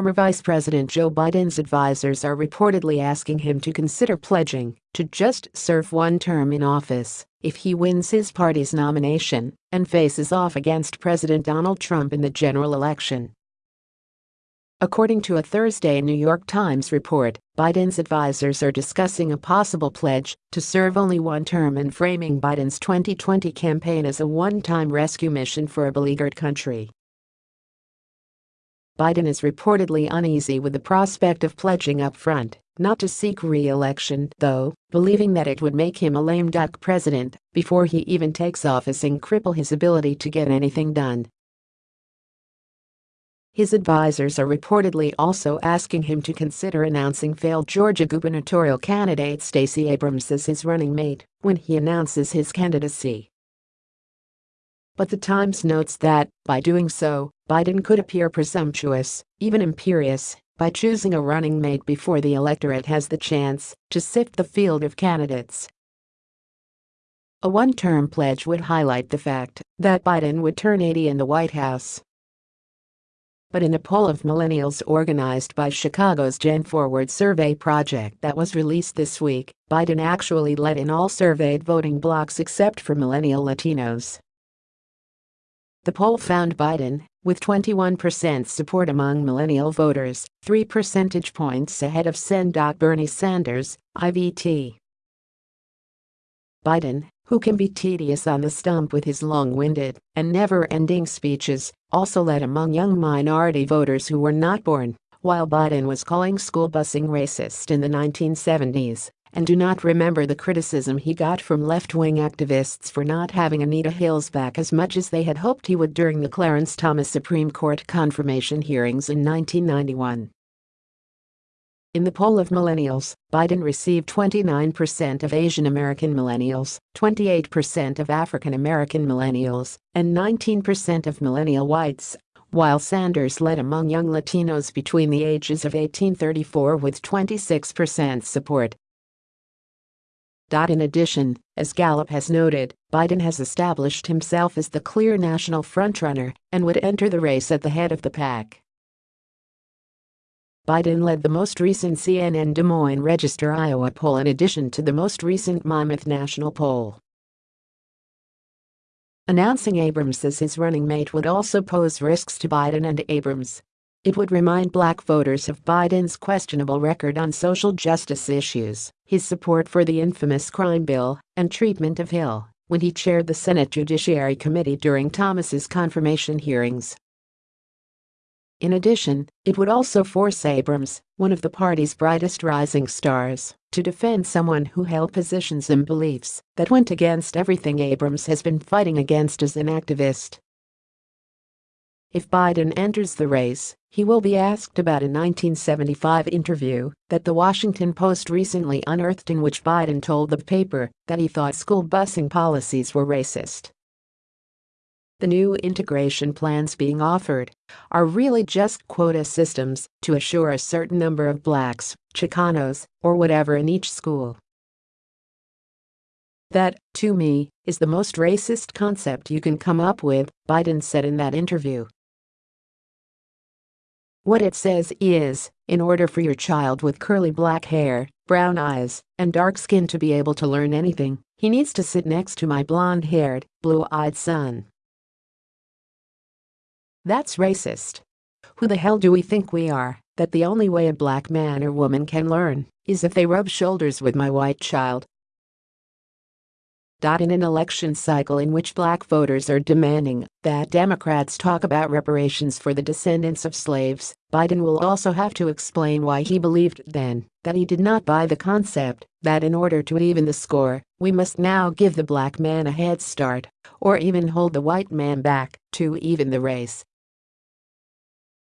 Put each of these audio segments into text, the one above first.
former Vice President Joe Biden's advisors are reportedly asking him to consider pledging to just serve one term in office if he wins his party's nomination and faces off against President Donald Trump in the general election. According to a Thursday New York Times report, Biden's advisers are discussing a possible pledge to serve only one term and framing Biden's 2020 campaign as a one-time rescue mission for a beleaguered country. Biden is reportedly uneasy with the prospect of pledging up front not to seek re-election, though, believing that it would make him a lame duck president before he even takes office and cripple his ability to get anything done. His advisers are reportedly also asking him to consider announcing failed Georgia gubernatorial candidate Stacey Abrams as his running mate when he announces his candidacy. But the Times notes that, by doing so, Biden could appear presumptuous, even imperious, by choosing a running mate before the electorate has the chance to sift the field of candidates. A one-term pledge would highlight the fact that Biden would turn 80 in the White House but in a poll of millennials organized by Chicago's Gen Forward survey project that was released this week, Biden actually led in all surveyed voting blocs except for millennial Latinos. The poll found Biden, with 21% support among millennial voters, 3 percentage points ahead of Sendoc Bernie Sanders, IVT. Biden, who can be tedious on the stump with his long-winded and never-ending speeches, also led among young minority voters who were not born while Biden was calling school busing racist in the 1970s and do not remember the criticism he got from left-wing activists for not having Anita Hill's back as much as they had hoped he would during the Clarence Thomas Supreme Court confirmation hearings in 1991. In the poll of millennials, Biden received 29% of Asian American millennials, 28% of African American millennials, and 19% of millennial whites, while Sanders led among young Latinos between the ages of 1834 with 26% support. In addition, as Gallup has noted, Biden has established himself as the clear national frontrunner and would enter the race at the head of the pack. Biden led the most recent CNN Des Moines Register Iowa poll in addition to the most recent Monmouth National poll. Announcing Abrams as his running mate would also pose risks to Biden and Abrams. It would remind black voters of Biden's questionable record on social justice issues, his support for the infamous crime bill, and treatment of Hill when he chaired the Senate Judiciary Committee during Thomas's confirmation hearings. In addition, it would also force Abrams, one of the party's brightest rising stars, to defend someone who held positions and beliefs that went against everything Abrams has been fighting against as an activist. If Biden enters the race, he will be asked about a 1975 interview that the Washington Post recently unearthed in which Biden told the paper that he thought school busing policies were racist the new integration plans being offered are really just quota systems to assure a certain number of blacks, Chicanos, or whatever in each school. That, to me, is the most racist concept you can come up with, Biden said in that interview. What it says is, in order for your child with curly black hair, brown eyes, and dark skin to be able to learn anything, he needs to sit next to my blonde-haired, blue-eyed son. That's racist. Who the hell do we think we are, that the only way a black man or woman can learn is if they rub shoulders with my white child? In an election cycle in which black voters are demanding that Democrats talk about reparations for the descendants of slaves, Biden will also have to explain why he believed then that he did not buy the concept that in order to even the score, we must now give the black man a head start, or even hold the white man back to even the race.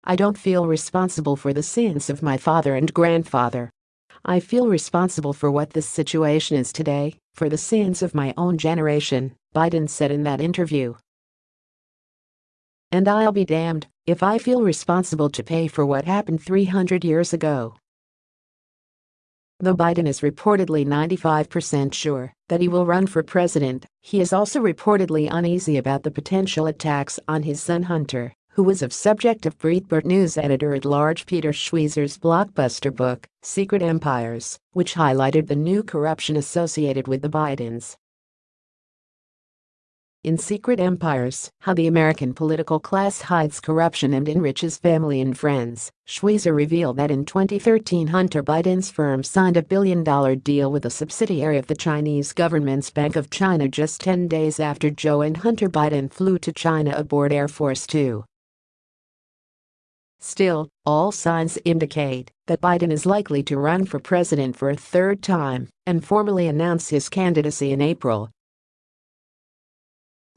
I don't feel responsible for the sins of my father and grandfather. I feel responsible for what this situation is today, for the sins of my own generation, Biden said in that interview. And I'll be damned if I feel responsible to pay for what happened 300 years ago. Though Biden is reportedly 95% sure that he will run for president, he is also reportedly uneasy about the potential attacks on his son Hunter who was of subject of Breitbart News editor-at-large Peter Schweizer's blockbuster book, Secret Empires, which highlighted the new corruption associated with the Bidens. In Secret Empires, How the American Political Class Hides Corruption and Enriches Family and Friends, Schweizer revealed that in 2013 Hunter Biden's firm signed a billion-dollar deal with a subsidiary of the Chinese government's Bank of China just 10 days after Joe and Hunter Biden flew to China aboard Air Force Two. Still, all signs indicate that Biden is likely to run for president for a third time and formally announce his candidacy in April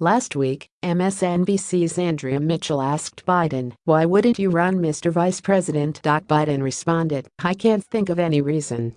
Last week, MSNBC's Andrea Mitchell asked Biden, why wouldn't you run Mr. Vice President? Biden responded, I can't think of any reason.